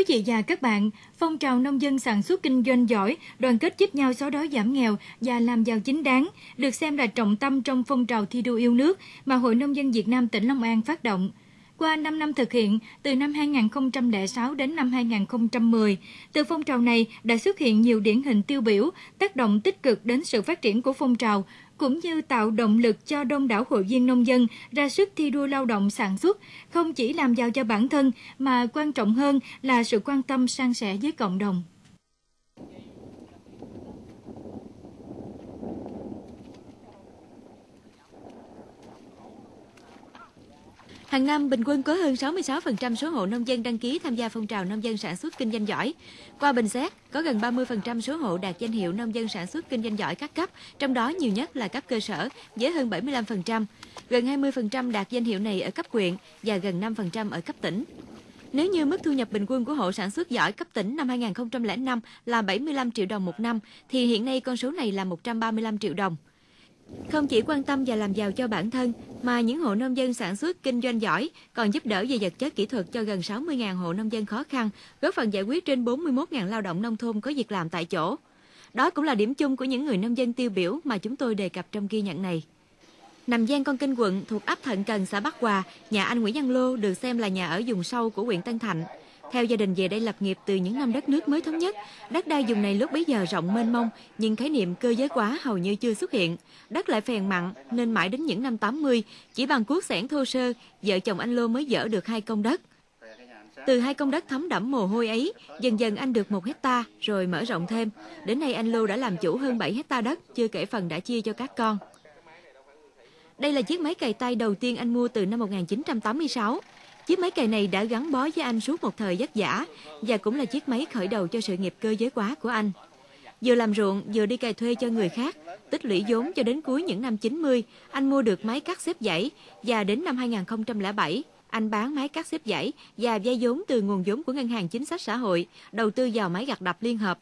Quý vị và các bạn, phong trào nông dân sản xuất kinh doanh giỏi, đoàn kết giúp nhau xóa đói giảm nghèo và làm giàu chính đáng được xem là trọng tâm trong phong trào thi đua yêu nước mà Hội Nông dân Việt Nam tỉnh Long An phát động. Qua 5 năm thực hiện, từ năm 2006 đến năm 2010, từ phong trào này đã xuất hiện nhiều điển hình tiêu biểu, tác động tích cực đến sự phát triển của phong trào, cũng như tạo động lực cho đông đảo hội viên nông dân ra sức thi đua lao động sản xuất, không chỉ làm giàu cho bản thân mà quan trọng hơn là sự quan tâm san sẻ với cộng đồng. Hàng năm, bình quân có hơn 66% số hộ nông dân đăng ký tham gia phong trào nông dân sản xuất kinh doanh giỏi. Qua bình xét, có gần 30% số hộ đạt danh hiệu nông dân sản xuất kinh doanh giỏi các cấp, trong đó nhiều nhất là cấp cơ sở với hơn 75%. Gần 20% đạt danh hiệu này ở cấp huyện và gần 5% ở cấp tỉnh. Nếu như mức thu nhập bình quân của hộ sản xuất giỏi cấp tỉnh năm 2005 là 75 triệu đồng một năm, thì hiện nay con số này là 135 triệu đồng. Không chỉ quan tâm và làm giàu cho bản thân, mà những hộ nông dân sản xuất kinh doanh giỏi còn giúp đỡ về vật chất kỹ thuật cho gần 60.000 hộ nông dân khó khăn, góp phần giải quyết trên 41.000 lao động nông thôn có việc làm tại chỗ. Đó cũng là điểm chung của những người nông dân tiêu biểu mà chúng tôi đề cập trong ghi nhận này. Nằm gian con kinh quận thuộc ấp Thận Cần, xã Bắc Hòa, nhà anh Nguyễn Văn Lô được xem là nhà ở vùng sâu của huyện Tân Thạnh. Theo gia đình về đây lập nghiệp từ những năm đất nước mới thống nhất, đất đai vùng này lúc bấy giờ rộng mênh mông, nhưng khái niệm cơ giới hóa hầu như chưa xuất hiện. Đất lại phèn mặn, nên mãi đến những năm 80, chỉ bằng cuốc sẻn thô sơ, vợ chồng anh Lô mới dỡ được hai công đất. Từ hai công đất thấm đẫm mồ hôi ấy, dần dần anh được một hecta rồi mở rộng thêm. Đến nay anh Lô đã làm chủ hơn 7 hecta đất, chưa kể phần đã chia cho các con. Đây là chiếc máy cày tay đầu tiên anh mua từ năm 1986. Chiếc máy cày này đã gắn bó với anh suốt một thời vất vả và cũng là chiếc máy khởi đầu cho sự nghiệp cơ giới hóa của anh. Vừa làm ruộng, vừa đi cày thuê cho người khác, tích lũy vốn cho đến cuối những năm 90, anh mua được máy cắt xếp dãy và đến năm 2007, anh bán máy cắt xếp dãy và vay vốn từ nguồn vốn của Ngân hàng Chính sách Xã hội, đầu tư vào máy gặt đập liên hợp.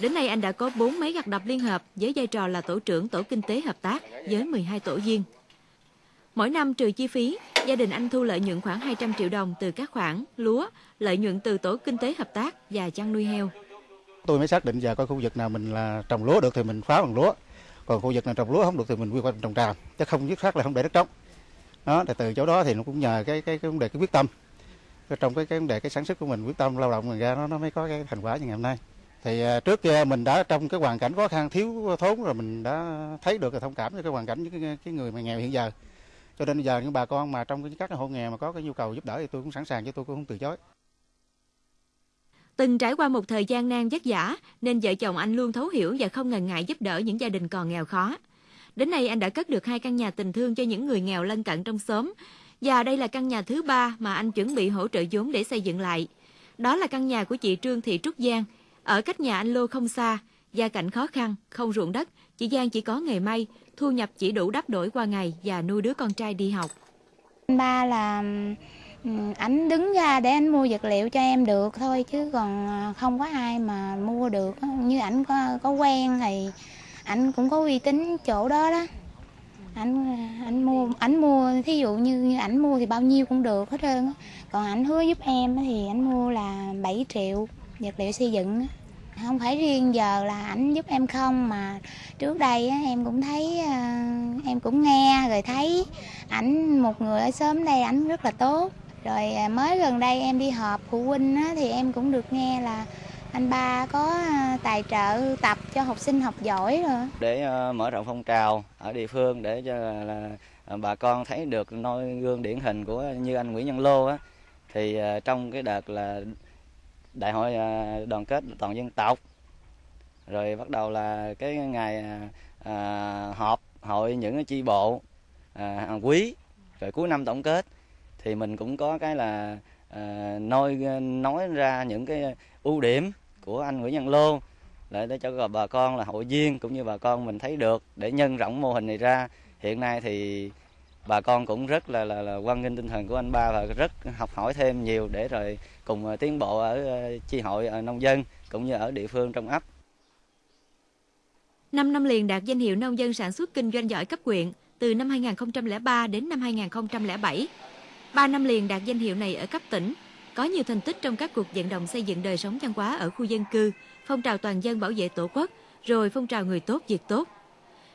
Đến nay anh đã có 4 máy gặt đập liên hợp với vai trò là tổ trưởng tổ kinh tế hợp tác với 12 tổ viên. Mỗi năm trừ chi phí, gia đình anh thu lợi nhuận khoảng 200 triệu đồng từ các khoản lúa, lợi nhuận từ tổ kinh tế hợp tác và chăn nuôi heo. Tôi mới xác định giờ coi khu vực nào mình là trồng lúa được thì mình phá bằng lúa, còn khu vực nào trồng lúa không được thì mình quy hoạch trồng tràm, chứ không dứt khoát là không để đất trống. Đó, thì từ chỗ đó thì nó cũng nhờ cái cái, cái vấn đề cái quyết tâm trong cái cái vấn đề cái sản xuất của mình quyết tâm lao động mình ra nó nó mới có cái thành quả như ngày hôm nay thì à, trước kia mình đã trong cái hoàn cảnh khó khăn thiếu thốn rồi mình đã thấy được và thông cảm cho cái hoàn cảnh những cái, cái người mà nghèo hiện giờ cho nên giờ những bà con mà trong các hộ nghèo mà có cái nhu cầu giúp đỡ thì tôi cũng sẵn sàng chứ tôi cũng không từ chối Từng trải qua một thời gian nan vất vả nên vợ chồng anh luôn thấu hiểu và không ngần ngại giúp đỡ những gia đình còn nghèo khó. Đến nay anh đã cất được hai căn nhà tình thương cho những người nghèo lân cận trong xóm và đây là căn nhà thứ ba mà anh chuẩn bị hỗ trợ vốn để xây dựng lại. Đó là căn nhà của chị Trương Thị Trúc Giang, ở cách nhà anh Lô không xa, gia cảnh khó khăn, không ruộng đất, chị Giang chỉ có nghề may, thu nhập chỉ đủ đắp đổi qua ngày và nuôi đứa con trai đi học. Ba là ừ, ảnh đứng ra để anh mua vật liệu cho em được thôi chứ còn à, không có ai mà mua được. Như ảnh có có quen thì ảnh cũng có uy tín chỗ đó đó. Ảnh ảnh mua ảnh mua thí dụ như như ảnh mua thì bao nhiêu cũng được hết trơn còn ảnh hứa giúp em thì ảnh mua là 7 triệu vật liệu xây dựng không phải riêng giờ là ảnh giúp em không, mà trước đây em cũng thấy ờ, em cũng nghe rồi thấy ảnh, một người ở xóm đây ảnh rất là tốt. Rồi ờ, mới gần đây em đi họp phụ huynh thì em cũng được nghe là anh ba có ờ, tài trợ tập cho học sinh học giỏi rồi. Để mở rộng phong trào ở địa phương để cho là bà con thấy được noi gương điển hình của như anh Nguyễn Văn Lô á. Thì trong cái đợt là đại hội à, đoàn kết toàn dân tộc. Rồi bắt đầu là cái ngày à, à họp hội những chi bộ à, quý. Rồi cuối năm tổng kết. Thì mình cũng có cái là à, nói à, nói ra những cái ưu điểm của anh Nguyễn Văn Lô để để cho bà con là hội viên cũng như bà con mình thấy được để nhân rộng mô hình này ra. Hiện nay thì bà con cũng rất là là, là quan nghênh tinh thần của anh ba và rất học hỏi thêm nhiều để rồi cùng à, tiến bộ ở à, chi hội ở nông dân cũng như ở địa phương trong ấp 5 năm liền đạt danh hiệu nông dân sản xuất kinh doanh giỏi cấp huyện từ năm 2003 đến năm 2007. 3 năm liền đạt danh hiệu này ở cấp tỉnh. có nhiều thành tích trong các cuộc vận động xây dựng đời sống văn hóa ở khu dân cư, phong trào toàn dân bảo vệ Tổ quốc, rồi phong trào người tốt việc tốt.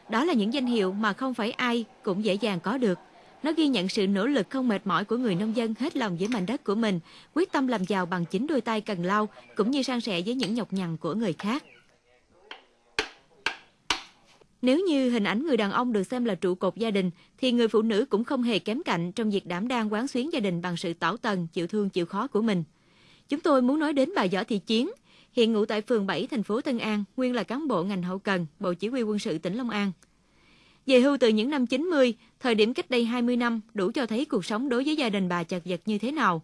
Đó là những danh hiệu mà không phải ai cũng dễ dàng có được. Nó ghi nhận sự nỗ lực không mệt mỏi của người nông dân hết lòng với mảnh đất của mình, quyết tâm làm giàu bằng chính đôi tay cần lau, cũng như san sẻ với những nhọc nhằn của người khác. Nếu như hình ảnh người đàn ông được xem là trụ cột gia đình, thì người phụ nữ cũng không hề kém cạnh trong việc đảm đang quán xuyến gia đình bằng sự tảo tần, chịu thương, chịu khó của mình. Chúng tôi muốn nói đến bà Võ Thị Chiến, hiện ngụ tại phường 7 thành phố Tân An, nguyên là cán bộ ngành hậu cần, Bộ Chỉ huy quân sự tỉnh Long An. Về hưu từ những năm 90, thời điểm cách đây 20 năm, đủ cho thấy cuộc sống đối với gia đình bà chật vật như thế nào.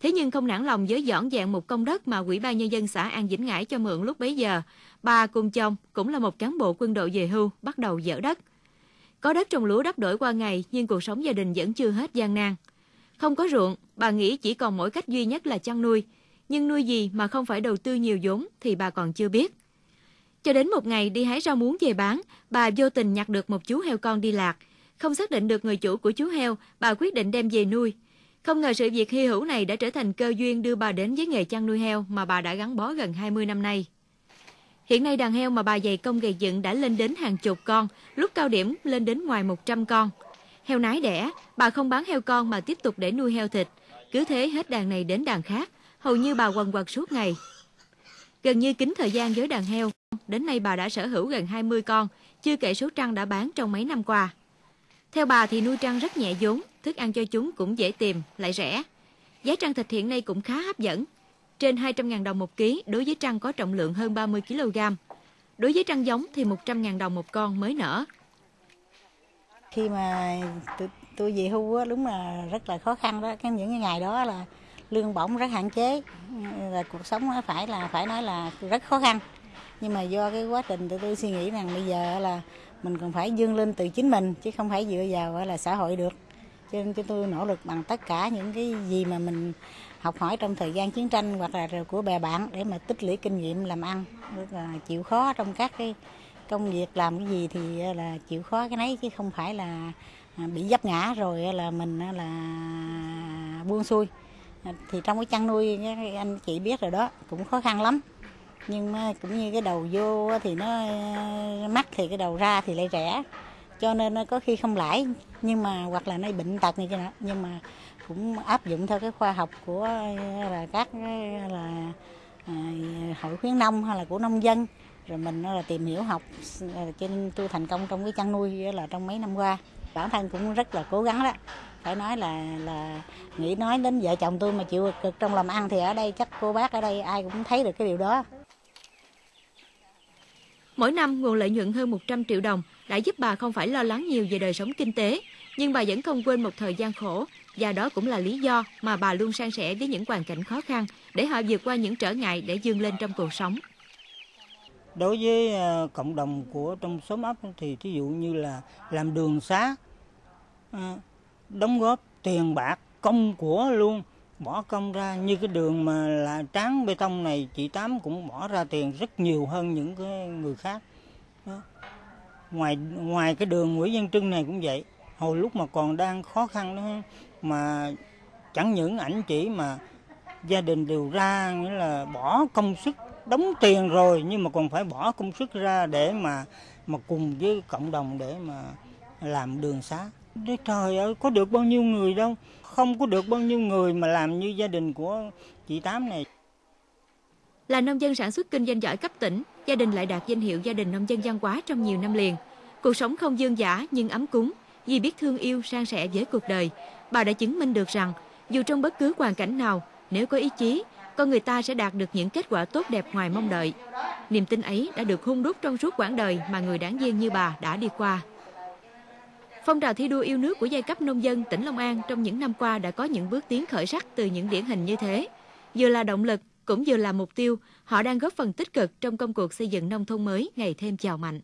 Thế nhưng không nản lòng với dọn dẹn một công đất mà Ủy ban Nhân dân xã An Vĩnh Ngãi cho mượn lúc bấy giờ, bà cùng chồng cũng là một cán bộ quân đội về hưu bắt đầu dỡ đất. Có đất trồng lúa đắp đổi qua ngày nhưng cuộc sống gia đình vẫn chưa hết gian nan. Không có ruộng, bà nghĩ chỉ còn mỗi cách duy nhất là chăn nuôi. Nhưng nuôi gì mà không phải đầu tư nhiều vốn thì bà còn chưa biết. Cho đến một ngày đi hái rau muống về bán, bà vô tình nhặt được một chú heo con đi lạc. Không xác định được người chủ của chú heo, bà quyết định đem về nuôi. Không ngờ sự việc hy hữu này đã trở thành cơ duyên đưa bà đến với nghề chăn nuôi heo mà bà đã gắn bó gần 20 năm nay. Hiện nay đàn heo mà bà dày công gây dựng đã lên đến hàng chục con, lúc cao điểm lên đến ngoài 100 con. Heo nái đẻ, bà không bán heo con mà tiếp tục để nuôi heo thịt. Cứ thế hết đàn này đến đàn khác, hầu như bà quần quật suốt ngày. Gần như kính thời gian với đàn heo, đến nay bà đã sở hữu gần 20 con, chưa kể số trăng đã bán trong mấy năm qua. Theo bà thì nuôi trăng rất nhẹ vốn, thức ăn cho chúng cũng dễ tìm, lại rẻ. Giá trăng thịt hiện nay cũng khá hấp dẫn, trên 200.000 đồng một ký đối với trăng có trọng lượng hơn 30 kg. Đối với trăng giống thì 100.000 đồng một con mới nở. Khi mà tôi, tôi về hưu á, đúng là rất là khó khăn đó. Cái những cái ngày đó là lương bổng rất hạn chế, là cuộc sống phải là phải nói là rất khó khăn. Nhưng mà do cái quá trình tụi tôi suy nghĩ rằng bây giờ là mình còn phải dương lên từ chính mình chứ không phải dựa vào là xã hội được. Cho nên tôi nỗ lực bằng tất cả những cái gì mà mình học hỏi trong thời gian chiến tranh hoặc là của bè bạn để mà tích lũy kinh nghiệm làm ăn rất là chịu khó trong các cái công việc làm cái gì thì là chịu khó cái nấy chứ không phải là à, bị dấp ngã rồi là mình là buông xuôi thì trong cái chăn nuôi anh chị biết rồi đó, cũng khó khăn lắm. Nhưng mà cũng như cái đầu vô thì nó ờ, mắc thì cái đầu ra thì lại rẻ. Cho nên nó có khi không lãi, nhưng mà, hoặc là nó bệnh tật như thế nào nhưng mà cũng áp dụng theo cái khoa học của ờ, là các ờ, là hội khuyến nông hay là của nông dân rồi mình là tìm hiểu học cho nên tôi thành công trong cái chăn nuôi là trong mấy năm qua. Bản thân cũng rất là cố gắng đó. Phải nói là là nghĩ nói đến vợ chồng tôi mà chịu cực trong làm ăn thì ở đây chắc cô bác ở đây ai cũng thấy được cái điều đó. Mỗi năm nguồn lợi nhuận hơn 100 triệu đồng đã giúp bà không phải lo lắng nhiều về đời sống kinh tế, nhưng bà vẫn không quên một thời gian khổ. Và đó cũng là lý do mà bà luôn san sẻ với những hoàn cảnh khó khăn để họ vượt qua những trở ngại để vươn lên trong cuộc sống. Đối với ờ, cộng đồng của trong xóm ấp thì ví dụ như là làm đường xá, ờ, đóng góp tiền bạc, công của luôn, bỏ công ra như cái đường mà là tráng bê tông này chị Tám cũng bỏ ra tiền rất nhiều hơn những cái người khác. Đó. Ngoài ngoài cái đường Nguyễn Văn Trưng này cũng vậy, hồi lúc mà còn đang khó khăn đó mà chẳng những ảnh chỉ mà gia đình đều ra nghĩa là bỏ công sức đóng tiền rồi nhưng mà còn phải bỏ công sức ra để mà mà cùng với cộng đồng để mà làm đường xá. Đấy trời ơi, có được bao nhiêu người đâu, không có được bao nhiêu người mà làm như gia đình của chị Tám này. Là nông dân sản xuất kinh doanh giỏi cấp tỉnh, gia đình lại đạt danh hiệu gia đình nông dân văn hóa trong nhiều năm liền. Cuộc sống không dương giả nhưng ấm cúng, vì biết thương yêu san sẻ với cuộc đời, bà đã chứng minh được rằng dù trong bất cứ hoàn cảnh nào, nếu có ý chí, con người ta sẽ đạt được những kết quả tốt đẹp ngoài mong đợi. Niềm tin ấy đã được hung đúc trong suốt quãng đời mà người đáng viên như bà đã đi qua. Phong trào thi đua yêu nước của giai cấp nông dân tỉnh Long An trong những năm qua đã có những bước tiến khởi sắc từ những điển hình như thế. Vừa là động lực, cũng vừa là mục tiêu, họ đang góp phần tích cực trong công cuộc xây dựng nông thôn mới ngày thêm giàu mạnh.